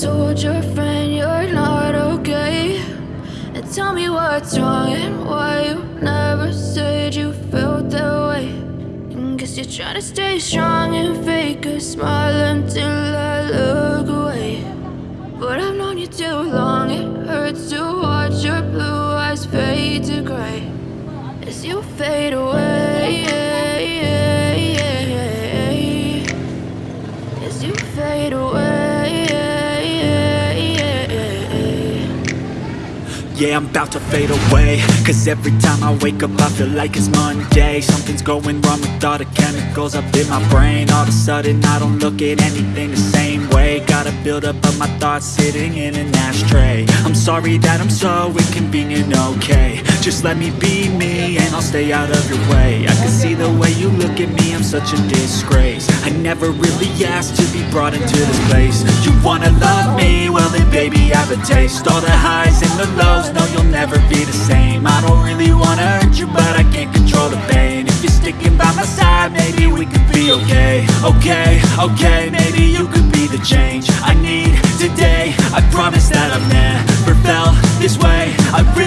told your friend you're not okay. And tell me what's wrong and why you never said you felt that way. And Guess you're trying to stay strong and fake a smile until I look away. But I've known you too long, it hurts to watch your blue eyes fade to gray. As you fade away As you fade away Yeah, I'm about to fade away. Cause every time I wake up I feel like it's Monday. Something's going wrong with all the chemicals up in my brain. All of a sudden I don't look at anything the same way. Got a buildup of my thoughts sitting in an ashtray. I'm sorry that I'm so inconvenient, okay. Just let me be me and I'll stay out of your way. I can see you look at me, I'm such a disgrace. I never really asked to be brought into this place. You wanna love me? Well then baby I have a taste. All the highs and the lows, no you'll never be the same. I don't really wanna hurt you but I can't control the pain. If you're sticking by my side, maybe we could be okay. Okay, okay, maybe you could be the change I need today. I promise that I've never felt this way. I really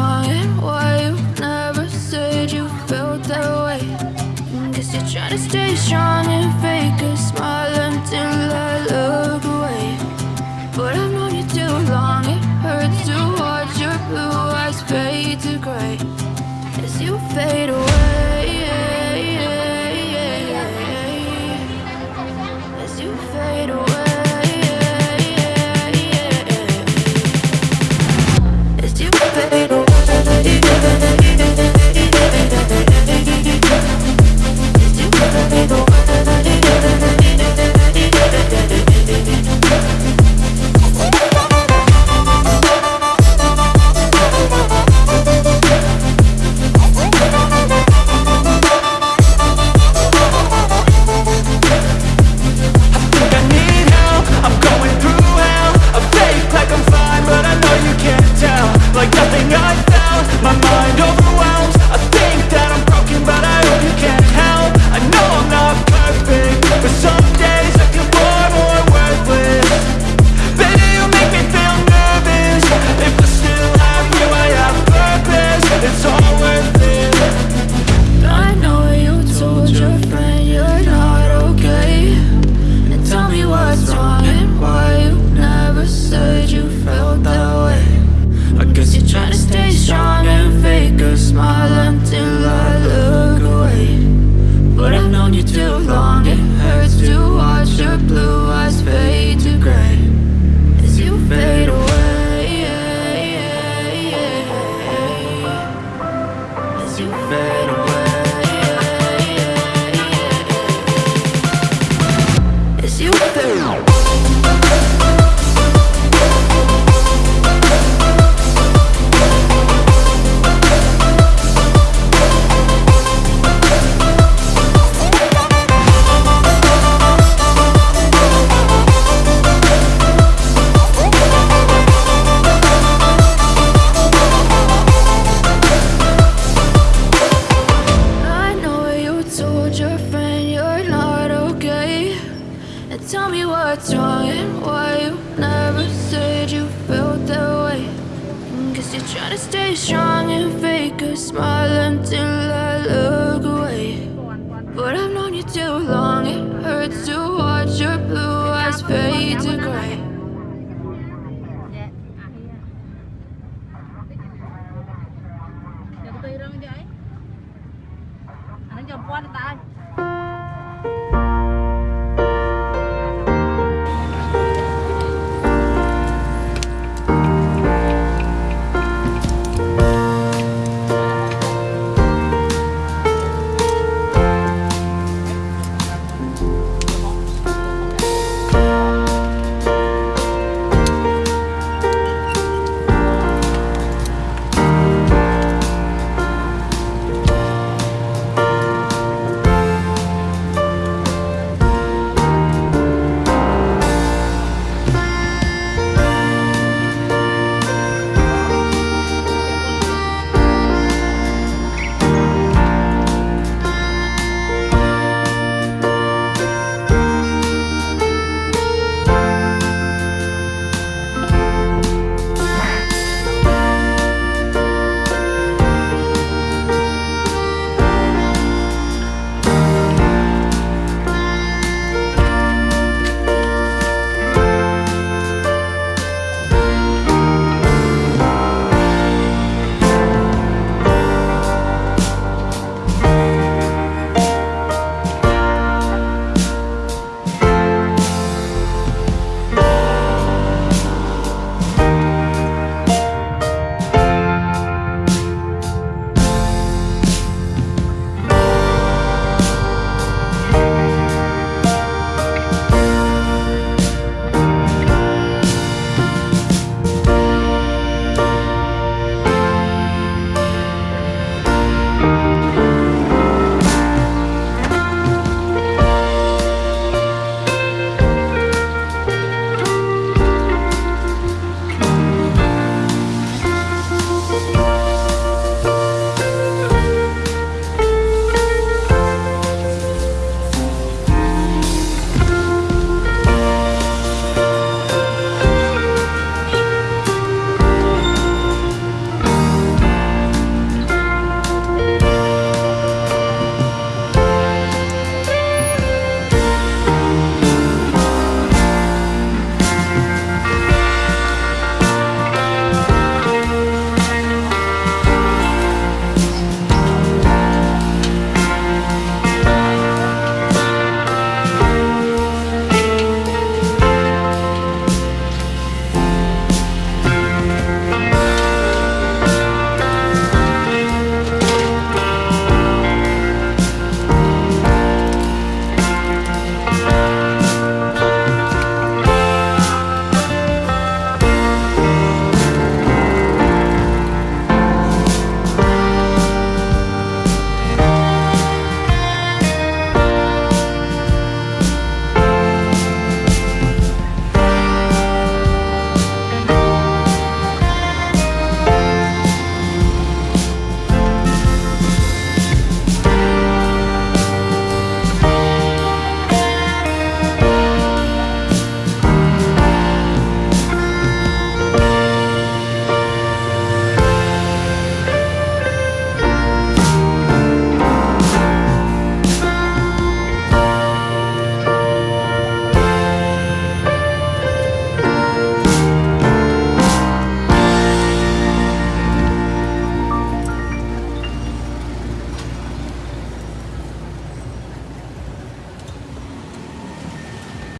and why you never said you felt that way? Guess you're trying to stay strong and fake a smile until I look away. But I've known you too long, it hurts to watch your blue eyes fade to gray. As you fade away strong and fake a smile until I look away. But I've known you too long, it hurts to watch your blue eyes fade to gray. Hãy subscribe cho kênh Ghiền Mì Gõ Để không bỏ lỡ những video hấp dẫn